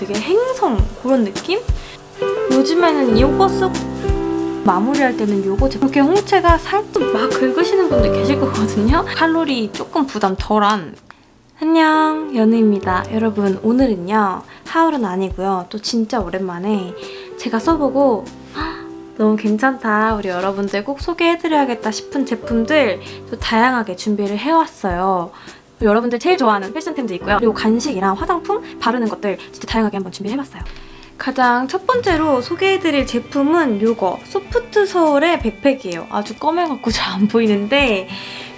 되게 행성 그런 느낌? 요즘에는 이거 쓰고 마무리할 때는 요거 이렇게 홍채가 살짝 막 긁으시는 분들 계실 거거든요. 칼로리 조금 부담 덜한 안녕 연우입니다. 여러분 오늘은요 하울은 아니고요. 또 진짜 오랜만에 제가 써보고 헉, 너무 괜찮다 우리 여러분들 꼭 소개해드려야겠다 싶은 제품들 또 다양하게 준비를 해왔어요. 여러분들 제일 좋아하는 패션템도 있고요. 그리고 간식이랑 화장품 바르는 것들 진짜 다양하게 한번 준비해봤어요. 가장 첫 번째로 소개해드릴 제품은 이거 소프트 서울의 백팩이에요. 아주 검해갖고 잘 안 보이는데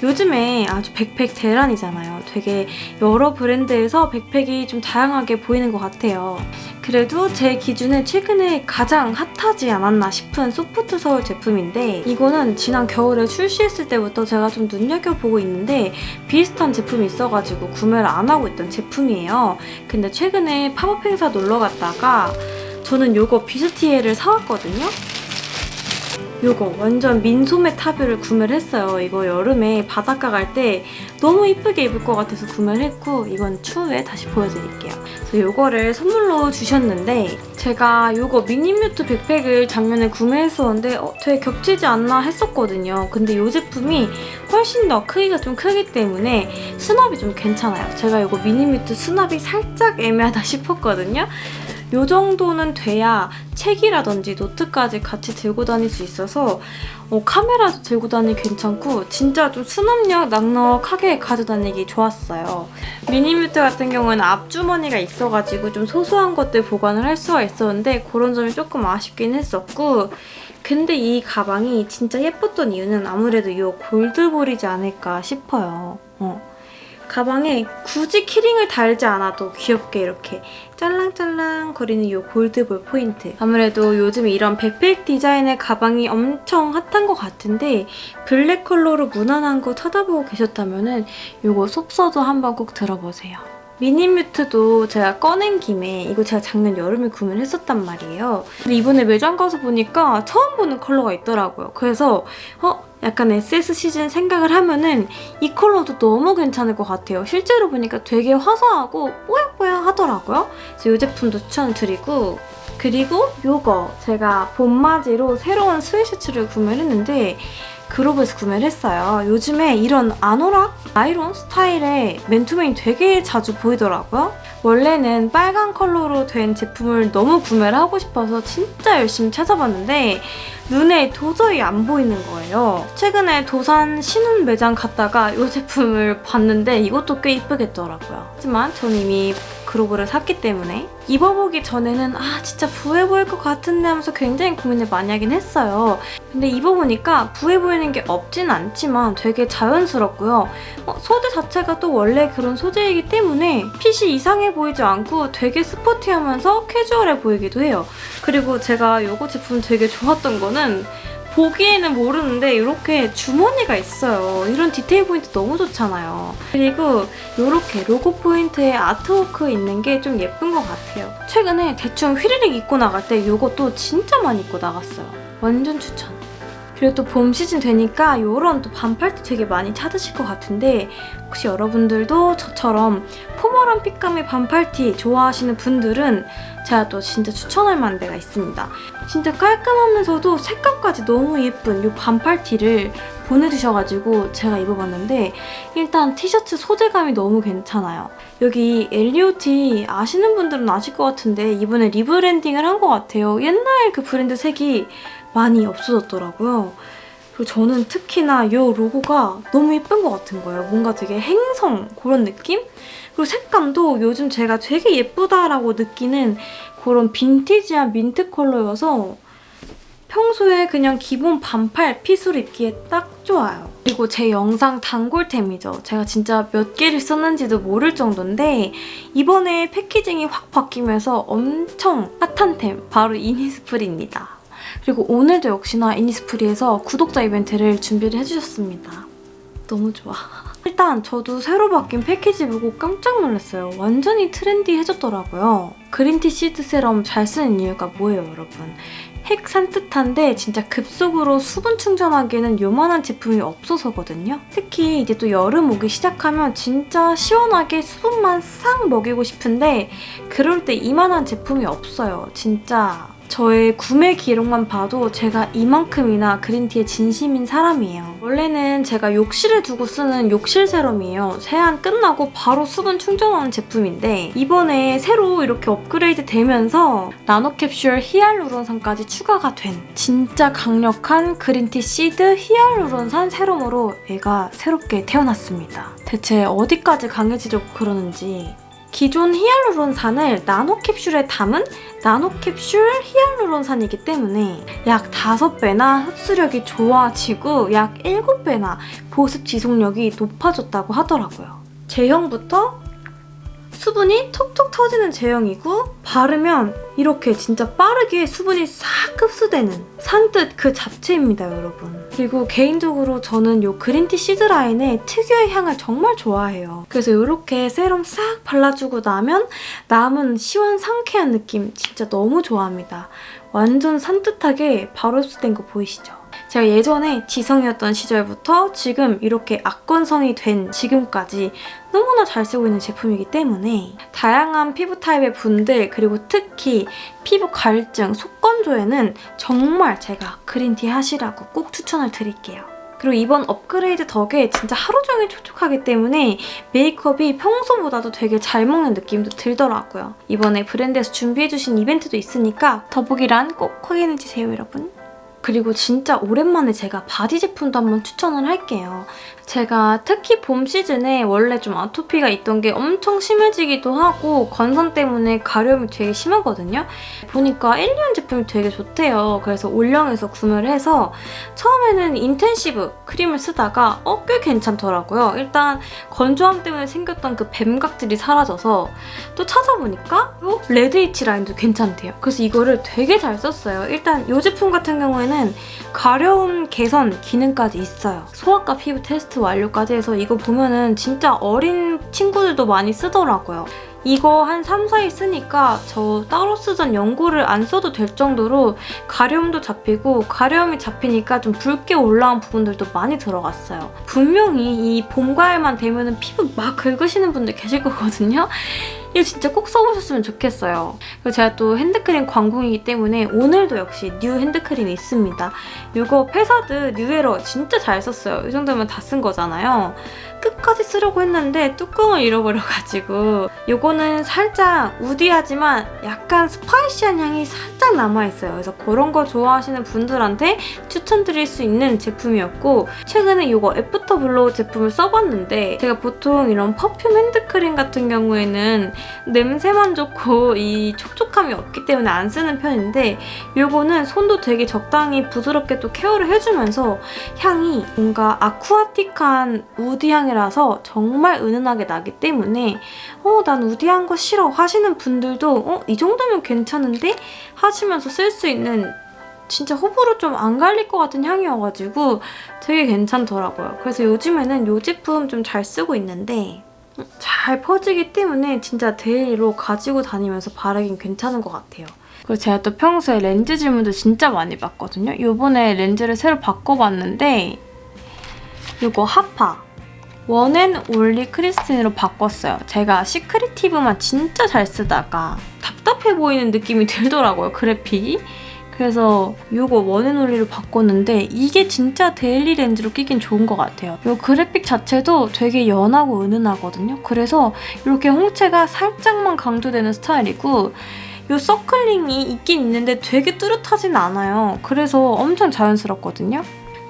요즘에 아주 백팩 대란이잖아요. 되게 여러 브랜드에서 백팩이 좀 다양하게 보이는 것 같아요. 그래도 제 기준에 최근에 가장 핫하지 않았나 싶은 소프트 서울 제품인데 이거는 지난 겨울에 출시했을 때부터 제가 좀 눈여겨보고 있는데 비슷한 제품이 있어가지고 구매를 안 하고 있던 제품이에요. 근데 최근에 팝업 행사 놀러 갔다가 저는 이거 뷔스티에를 사왔거든요. 이거 완전 민소매 탑류를 구매를 했어요. 이거 여름에 바닷가 갈 때 너무 이쁘게 입을 것 같아서 구매를 했고 이건 추후에 다시 보여드릴게요. 그래서 이거를 선물로 주셨는데 제가 이거 미니뮤트 백팩을 작년에 구매했었는데 어, 되게 겹치지 않나 했었거든요. 근데 이 제품이 훨씬 더 크기가 좀 크기 때문에 수납이 좀 괜찮아요. 제가 이거 미니뮤트 수납이 살짝 애매하다 싶었거든요. 이 정도는 돼야 책이라든지 노트까지 같이 들고 다닐 수 있어서 어, 카메라도 들고 다니기 괜찮고 진짜 좀 수납력 넉넉하게 가져다니기 좋았어요. 미니뮤트 같은 경우는 앞주머니가 있어가지고 좀 소소한 것들 보관을 할 수가 있었는데 그런 점이 조금 아쉽긴 했었고 근데 이 가방이 진짜 예뻤던 이유는 아무래도 이 골드볼이지 않을까 싶어요. 어. 가방에 굳이 키링을 달지 않아도 귀엽게 이렇게 짤랑짤랑 거리는 이 골드볼 포인트. 아무래도 요즘 이런 백팩 디자인의 가방이 엄청 핫한 것 같은데 블랙 컬러로 무난한 거 찾아보고 계셨다면 은 이거 속서도 한번 꼭 들어보세요. 미니뮤트도 제가 꺼낸 김에 이거 제가 작년 여름에 구매를 했었단 말이에요. 근데 이번에 매장 가서 보니까 처음 보는 컬러가 있더라고요. 그래서 어? 약간 SS 시즌 생각을 하면은 이 컬러도 너무 괜찮을 것 같아요. 실제로 보니까 되게 화사하고 뽀얗뽀얗 하더라고요. 그래서 이 제품도 추천드리고 그리고 이거 제가 봄맞이로 새로운 스웨셔츠를 구매를 했는데 그로브에서 구매를 했어요. 요즘에 이런 아노락, 아이론 스타일의 맨투맨이 되게 자주 보이더라고요. 원래는 빨간 컬러로 된 제품을 너무 구매를 하고 싶어서 진짜 열심히 찾아봤는데 눈에 도저히 안 보이는 거예요. 최근에 도산 신혼 매장 갔다가 이 제품을 봤는데 이것도 꽤 이쁘겠더라고요. 하지만 전 이미 그로브를 샀기 때문에 입어보기 전에는 아 진짜 부해 보일 것 같은데 하면서 굉장히 고민을 많이 하긴 했어요. 근데 입어보니까 부해 보이는 게 없진 않지만 되게 자연스럽고요. 어, 소재 자체가 또 원래 그런 소재이기 때문에 핏이 이상해 보이지 않고 되게 스포티하면서 캐주얼해 보이기도 해요. 그리고 제가 이거 제품 되게 좋았던 거는 보기에는 모르는데 이렇게 주머니가 있어요. 이런 디테일 포인트 너무 좋잖아요. 그리고 이렇게 로고 포인트에 artwork 있는 게 좀 예쁜 것 같아요. 최근에 대충 휘리릭 입고 나갈 때 이것도 진짜 많이 입고 나갔어요. 완전 추천. 그리고 또 봄 시즌 되니까 이런 또 반팔티 되게 많이 찾으실 것 같은데 혹시 여러분들도 저처럼 포멀한 핏감의 반팔티 좋아하시는 분들은 제가 또 진짜 추천할 만한 데가 있습니다. 진짜 깔끔하면서도 색감까지 너무 예쁜 이 반팔티를 보내주셔가지고 제가 입어봤는데 일단 티셔츠 소재감이 너무 괜찮아요. 여기 엘리오티 아시는 분들은 아실 것 같은데 이번에 rebranding을 한 것 같아요. 옛날 그 브랜드 색이 많이 없어졌더라고요. 그리고 저는 특히나 이 로고가 너무 예쁜 것 같은 거예요. 뭔가 되게 행성 그런 느낌? 그리고 색감도 요즘 제가 되게 예쁘다라고 느끼는 그런 빈티지한 민트 컬러여서 평소에 그냥 기본 반팔 핏으로 입기에 딱 좋아요. 그리고 제 영상 단골템이죠. 제가 진짜 몇 개를 썼는지도 모를 정도인데 이번에 패키징이 확 바뀌면서 엄청 핫한 템 바로 이니스프리입니다. 그리고 오늘도 역시나 이니스프리에서 구독자 이벤트를 준비를 해주셨습니다. 너무 좋아. 일단 저도 새로 바뀐 패키지 보고 깜짝 놀랐어요. 완전히 트렌디해졌더라고요. 그린티 시드 세럼 잘 쓰는 이유가 뭐예요, 여러분? 핵 산뜻한데 진짜 급속으로 수분 충전하기에는 요만한 제품이 없어서거든요. 특히 이제 또 여름 오기 시작하면 진짜 시원하게 수분만 싹 먹이고 싶은데 그럴 때 이만한 제품이 없어요. 진짜 저의 구매 기록만 봐도 제가 이만큼이나 그린티에 진심인 사람이에요. 원래는 제가 욕실에 두고 쓰는 욕실 세럼이에요. 세안 끝나고 바로 수분 충전하는 제품인데 이번에 새로 이렇게 업그레이드 되면서 나노캡슐 히알루론산까지 추가가 된 진짜 강력한 그린티 시드 히알루론산 세럼으로 얘가 새롭게 태어났습니다. 대체 어디까지 강해지려고 그러는지 기존 히알루론산을 나노캡슐에 담은 나노캡슐 히알루론산이기 때문에 약 5배나 흡수력이 좋아지고 약 7배나 보습 지속력이 높아졌다고 하더라고요. 제형부터 수분이 톡톡 터지는 제형이고 바르면 이렇게 진짜 빠르게 수분이 싹 흡수되는 산뜻 그 자체입니다, 여러분. 그리고 개인적으로 저는 이 그린티 시드 라인의 특유의 향을 정말 좋아해요. 그래서 이렇게 세럼 싹 발라주고 나면 남은 시원 상쾌한 느낌 진짜 너무 좋아합니다. 완전 산뜻하게 바로 흡수된 거 보이시죠? 제가 예전에 지성이었던 시절부터 지금 이렇게 악건성이 된 지금까지 너무나 잘 쓰고 있는 제품이기 때문에 다양한 피부 타입의 분들 그리고 특히 피부 갈증, 속건조에는 정말 제가 green tea 하시라고 꼭 추천을 드릴게요. 그리고 이번 업그레이드 덕에 진짜 하루 종일 촉촉하기 때문에 메이크업이 평소보다도 되게 잘 먹는 느낌도 들더라고요. 이번에 브랜드에서 준비해주신 이벤트도 있으니까 더보기란 꼭 확인해주세요, 여러분. 그리고 진짜 오랜만에 제가 바디 제품도 한번 추천을 할게요. 제가 특히 봄 시즌에 원래 좀 아토피가 있던 게 엄청 심해지기도 하고 건선 때문에 가려움이 되게 심하거든요. 보니까 일리윤 제품이 되게 좋대요. 그래서 올영에서 구매를 해서 처음에는 intensive 크림을 쓰다가 어, 꽤 괜찮더라고요. 일단 건조함 때문에 생겼던 그 뱀각질이 사라져서 또 찾아보니까 이 red itch 라인도 괜찮대요. 그래서 이거를 되게 잘 썼어요. 일단 이 제품 같은 경우에는 가려움 개선 기능까지 있어요. 소아과 피부 테스트 완료까지 해서 이거 보면은 진짜 어린 친구들도 많이 쓰더라고요. 이거 한 3, 4일 쓰니까 저 따로 쓰던 연고를 안 써도 될 정도로 가려움도 잡히고 가려움이 잡히니까 좀 붉게 올라온 부분들도 많이 들어갔어요. 분명히 이 봄, 가을만 되면 피부 막 긁으시는 분들 계실 거거든요. 이거 진짜 꼭 써보셨으면 좋겠어요. 그리고 제가 또 핸드크림 광공이기 때문에 오늘도 역시 new 핸드크림이 있습니다. 이거 페사드 New Error 진짜 잘 썼어요. 이 정도면 다 쓴 거잖아요. 끝까지 쓰려고 했는데 뚜껑을 잃어버려가지고 이거는 살짝 woody하지만 약간 spicy한 향이 살짝 남아있어요. 그래서 그런 거 좋아하시는 분들한테 추천드릴 수 있는 제품이었고 최근에 이거 After Blow 제품을 써봤는데 제가 보통 이런 perfume 핸드크림 같은 경우에는 냄새만 좋고 이 촉촉함이 없기 때문에 안 쓰는 편인데 이거는 손도 되게 적당히 부드럽게 또 케어를 해주면서 향이 뭔가 aquatic한 woody 향이 라서 정말 은은하게 나기 때문에 어, 난 woody한 거 싫어 하시는 분들도 어, 이 정도면 괜찮은데? 하시면서 쓸 수 있는 진짜 호불호 좀 안 갈릴 것 같은 향이어가지고 되게 괜찮더라고요. 그래서 요즘에는 이 제품 좀 잘 쓰고 있는데 잘 퍼지기 때문에 진짜 daily로 가지고 다니면서 바르긴 괜찮은 것 같아요. 그리고 제가 또 평소에 렌즈 질문도 진짜 많이 받거든요. 이번에 렌즈를 새로 바꿔봤는데 이거 하파 One and Only 크리스틴으로 바꿨어요. 제가 Secretive만 진짜 잘 쓰다가 답답해 보이는 느낌이 들더라고요, 그래픽이. 그래서 이거 원앤올리로 바꿨는데 이게 진짜 daily 렌즈로 끼긴 좋은 것 같아요. 이 그래픽 자체도 되게 연하고 은은하거든요. 그래서 이렇게 홍채가 살짝만 강조되는 스타일이고 이 circle ring이 있긴 있는데 되게 뚜렷하진 않아요. 그래서 엄청 자연스럽거든요.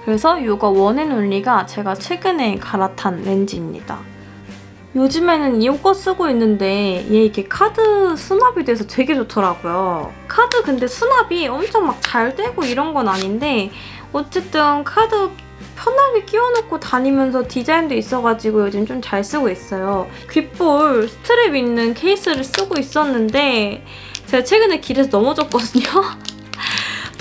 그래서 이거 One and Only가 제가 최근에 갈아탄 렌즈입니다. 요즘에는 이거 쓰고 있는데 얘 이렇게 카드 수납이 돼서 되게 좋더라고요. 카드 근데 수납이 엄청 막 잘 되고 이런 건 아닌데 어쨌든 카드 편하게 끼워놓고 다니면서 디자인도 있어가지고 요즘 좀 잘 쓰고 있어요. 귓볼 스트랩 있는 케이스를 쓰고 있었는데 제가 최근에 길에서 넘어졌거든요.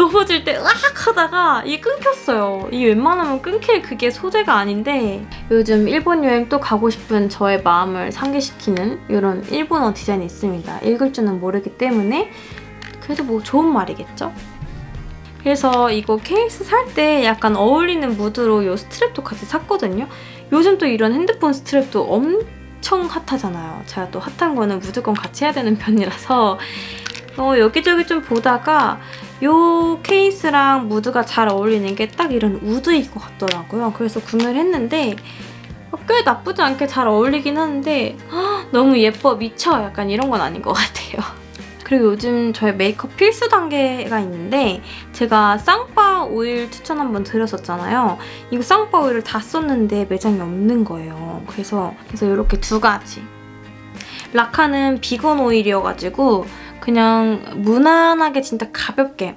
넘어질 때 으악 하다가 이게 끊겼어요. 이 웬만하면 끊길 그게 소재가 아닌데 요즘 일본 여행 또 가고 싶은 저의 마음을 상기시키는 이런 일본어 디자인이 있습니다. 읽을 줄은 모르기 때문에 그래도 뭐 좋은 말이겠죠? 그래서 이거 케이스 살 때 약간 어울리는 무드로 이 스트랩도 같이 샀거든요. 요즘 또 이런 핸드폰 스트랩도 엄청 핫하잖아요. 제가 또 핫한 거는 무조건 같이 해야 되는 편이라서 어, 여기저기 좀 보다가 이 케이스랑 무드가 잘 어울리는 게 딱 이런 우드일 것 같더라고요. 그래서 구매를 했는데 어, 꽤 나쁘지 않게 잘 어울리긴 하는데 헉, 너무 예뻐 미쳐 약간 이런 건 아닌 것 같아요. 그리고 요즘 저의 메이크업 필수 단계가 있는데 제가 쌍파 오일 추천 한번 드렸었잖아요. 이거 쌍파 오일을 다 썼는데 매장이 없는 거예요. 그래서 그래서 이렇게 두 가지. 라카는 비건 오일이어가지고 그냥 무난하게 진짜 가볍게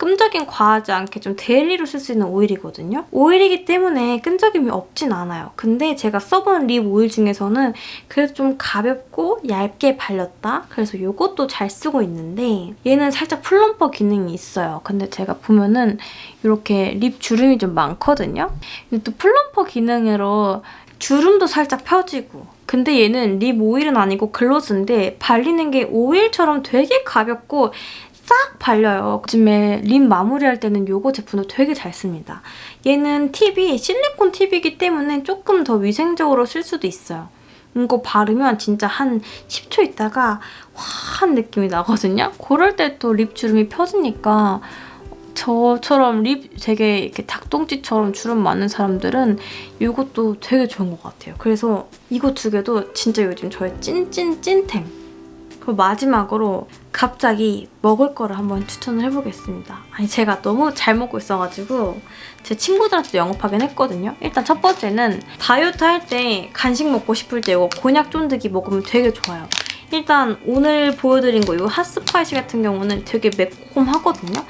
끈적임 과하지 않게 좀 daily로 쓸 수 있는 오일이거든요. 오일이기 때문에 끈적임이 없진 않아요. 근데 제가 써본 lip 오일 중에서는 그래도 좀 가볍고 얇게 발렸다? 그래서 이것도 잘 쓰고 있는데 얘는 살짝 plumper 기능이 있어요. 근데 제가 보면은 이렇게 lip 주름이 좀 많거든요. 근데 또 plumper 기능으로 주름도 살짝 펴지고 근데 얘는 lip 오일은 아니고 gloss인데 발리는 게 오일처럼 되게 가볍고 싹 발려요. 요즘에 lip 마무리할 때는 이거 제품도 되게 잘 씁니다. 얘는 팁이 실리콘 팁이기 때문에 조금 더 위생적으로 쓸 수도 있어요. 이거 바르면 진짜 한 10초 있다가 화한 느낌이 나거든요? 그럴 때 또 lip 주름이 펴지니까 저처럼 lip 되게 이렇게 닭똥집처럼 주름 많은 사람들은 이것도 되게 좋은 것 같아요. 그래서 이거 두 개도 진짜 요즘 저의 찐찐 찐템. 그리고 마지막으로 갑자기 먹을 거를 한번 추천을 해보겠습니다. 아니 제가 너무 잘 먹고 있어가지고 제 친구들한테도 영업하긴 했거든요. 일단 첫 번째는 다이어트 할 때 간식 먹고 싶을 때 이거 곤약 쫀득이 먹으면 되게 좋아요. 일단 오늘 보여드린 거 이 핫스파이시 같은 경우는 되게 매콤하거든요.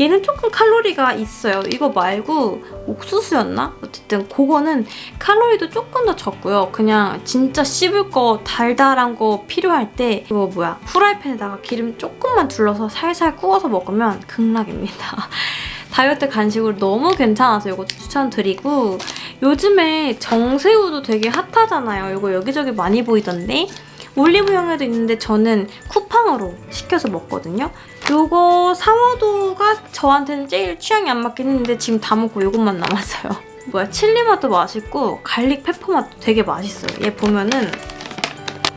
얘는 조금 칼로리가 있어요. 이거 말고 옥수수였나? 어쨌든 그거는 칼로리도 조금 더 적고요. 그냥 진짜 씹을 거 달달한 거 필요할 때 이거 뭐야 후라이팬에다가 기름 조금만 둘러서 살살 구워서 먹으면 극락입니다. 다이어트 간식으로 너무 괜찮아서 이것도 추천드리고 요즘에 정새우도 되게 핫하잖아요. 이거 여기저기 많이 보이던데 올리브영에도 있는데 저는 쿠팡으로 시켜서 먹거든요. 요거 상어도가 저한테는 제일 취향이 안 맞긴 했는데 지금 다 먹고 요것만 남았어요. 뭐야 칠리 맛도 맛있고 garlic pepper 맛도 되게 맛있어요. 얘 보면은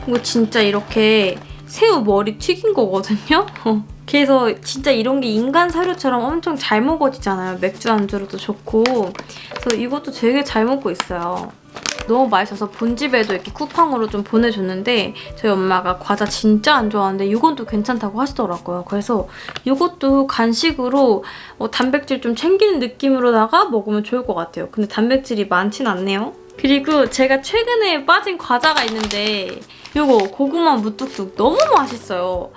이거 진짜 이렇게 새우 머리 튀긴 거거든요? 그래서 진짜 이런 게 인간 사료처럼 엄청 잘 먹어지잖아요. 맥주 안주로도 좋고 그래서 이것도 되게 잘 먹고 있어요. 너무 맛있어서 본집에도 이렇게 쿠팡으로 좀 보내줬는데 저희 엄마가 과자 진짜 안 좋아하는데 이건 또 괜찮다고 하시더라고요. 그래서 이것도 간식으로 어, 단백질 좀 챙기는 느낌으로다가 먹으면 좋을 것 같아요. 근데 단백질이 많진 않네요. 그리고 제가 최근에 빠진 과자가 있는데 이거 고구마 무뚝뚝 너무 맛있어요.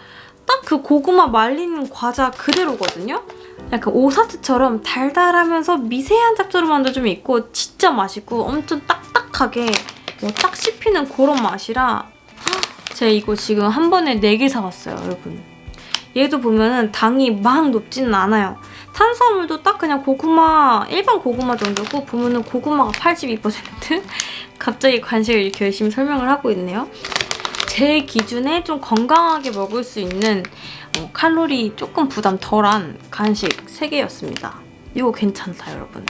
딱 그 고구마 말린 과자 그대로거든요? 약간 오사트처럼 달달하면서 미세한 짭조름함도 좀 있고 진짜 맛있고 엄청 딱딱하게 뭐 딱 씹히는 그런 맛이라 제가 이거 지금 한 번에 4개 사왔어요, 여러분. 얘도 보면은 당이 막 높지는 않아요. 탄수화물도 딱 그냥 고구마, 일반 고구마 정도고 보면은 고구마가 82% 갑자기 간식을 이렇게 열심히 설명을 하고 있네요. 제 기준에 좀 건강하게 먹을 수 있는 어, 칼로리 조금 부담 덜한 간식 3개였습니다. 이거 괜찮다, 여러분.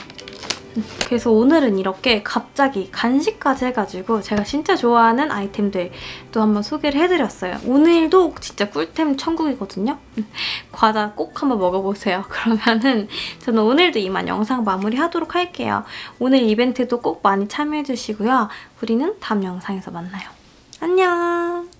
그래서 오늘은 이렇게 갑자기 간식까지 해가지고 제가 진짜 좋아하는 아이템들 또 한번 소개를 해드렸어요. 오늘도 진짜 꿀템 천국이거든요. 과자 꼭 한번 먹어보세요. 그러면은 저는 오늘도 이만 영상 마무리하도록 할게요. 오늘 이벤트도 꼭 많이 참여해주시고요. 우리는 다음 영상에서 만나요. 안녕!